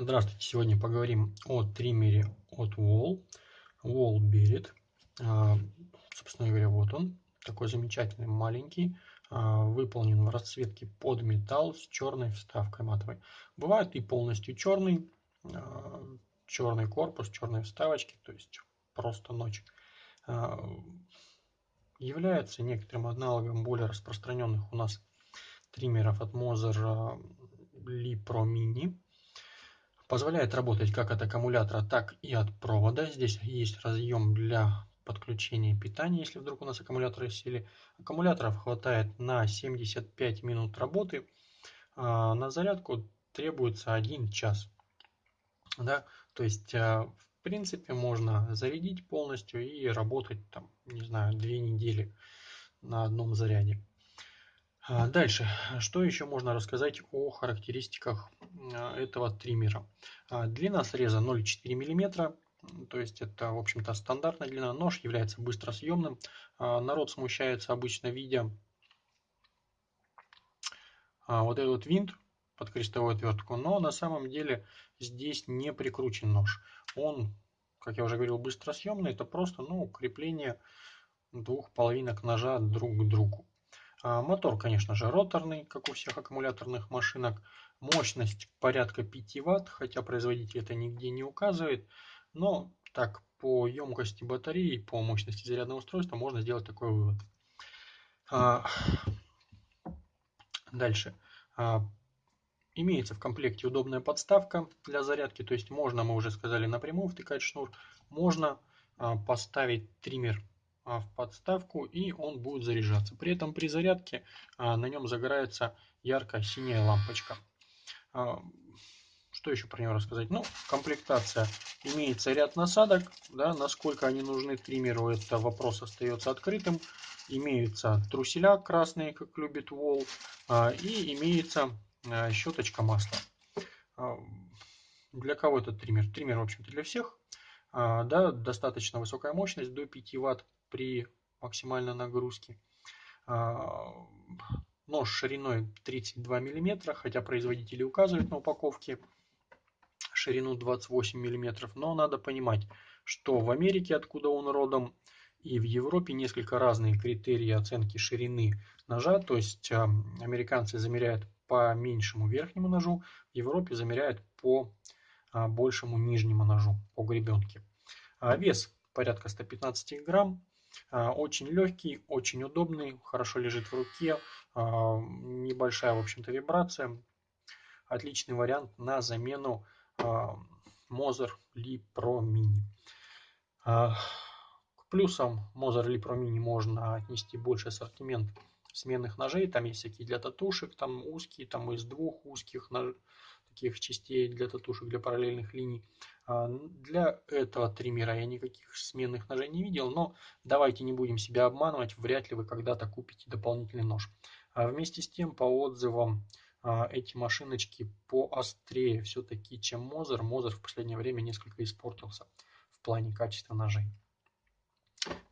Здравствуйте! Сегодня поговорим о триммере от Wall. Wall Berit. А, собственно говоря, вот он. Такой замечательный, маленький. А, выполнен в расцветке под металл с черной вставкой матовой. Бывает и полностью черный. А, черный корпус, черные вставочки. То есть просто ночь. Является некоторым аналогом более распространенных у нас триммеров от Moser Li Pro Mini Позволяет работать как от аккумулятора, так и от провода. Здесь есть разъем для подключения питания, если вдруг у нас аккумуляторы сели. Аккумуляторов хватает на 75 минут работы. А на зарядку требуется 1 час. Да? То есть, а, в принципе, можно зарядить полностью и работать, там, не знаю, 2 недели на одном заряде. А, дальше, что еще можно рассказать о характеристиках а, этого триммера? А, длина среза 0,4 мм, то есть это, в общем-то, стандартная длина. Нож является быстросъемным. Народ смущается обычно видя вот этот винт под крестовую отвертку, но на самом деле здесь не прикручен нож. Он, как я уже говорил, быстросъемный, это просто ну, крепление двух половинок ножа друг к другу. А, мотор, конечно же, роторный, как у всех аккумуляторных машинок. Мощность порядка 5 Вт, хотя производитель это нигде не указывает. Но так, по емкости батареи, по мощности зарядного устройства можно сделать такой вывод. А, дальше. А, имеется в комплекте удобная подставка для зарядки, то есть можно, мы уже сказали, напрямую втыкать шнур, можно поставить триммер в подставку и он будет заряжаться. При этом при зарядке а, на нем загорается ярко-синяя лампочка. А, что еще про него рассказать? Ну, комплектация. Имеется ряд насадок. Да, насколько они нужны триммеру, это вопрос остается открытым. Имеются труселя красные, как любит Wall. И имеется щеточка масла. Для кого этот триммер? Триммер, в общем-то, для всех. Да, достаточно высокая мощность, до 5 Вт при максимальной нагрузке. А, нож шириной 32 мм, хотя производители указывают на упаковке ширину 28 мм, но надо понимать, что в Америке, откуда он родом, и в Европе несколько разные критерии оценки ширины ножа, то есть а, американцы замеряют по меньшему верхнему ножу, в Европе замеряют по а, большему нижнему ножу, по гребенке. Вес порядка 115 грамм, а, очень легкий, очень удобный, хорошо лежит в руке, а, небольшая, в общем-то, вибрация. Отличный вариант на замену Moser Li Pro Mini. К плюсам Moser Li Pro Mini можно отнести больше ассортимент сменных ножей. Там есть всякие для татушек, там узкие, там из двух узких нож... таких частей для татушек, для параллельных линий. А, для этого триммера я никаких сменных ножей не видел, но давайте не будем себя обманывать, вряд ли вы когда-то купите дополнительный нож. А вместе с тем, по отзывам, а, эти машиночки поострее все-таки, чем Мозер. Мозер в последнее время несколько испортился в плане качества ножей.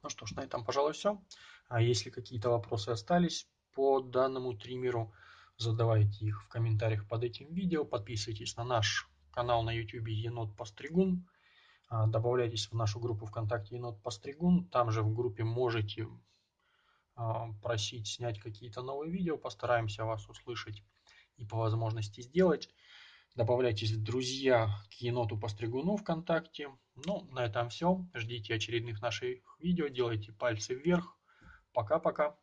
Ну что ж, на этом, пожалуй, все. А если какие-то вопросы остались по данному триммеру, задавайте их в комментариях под этим видео. Подписывайтесь на наш канал на YouTube Енот Постригун. А, добавляйтесь в нашу группу ВКонтакте Енот Постригун. Там же в группе можете а, просить снять какие-то новые видео. Постараемся вас услышать и по возможности сделать. Добавляйтесь в друзья к Еноту Постригуну ВКонтакте. Ну, на этом все. Ждите очередных наших видео. Делайте пальцы вверх. Пока-пока.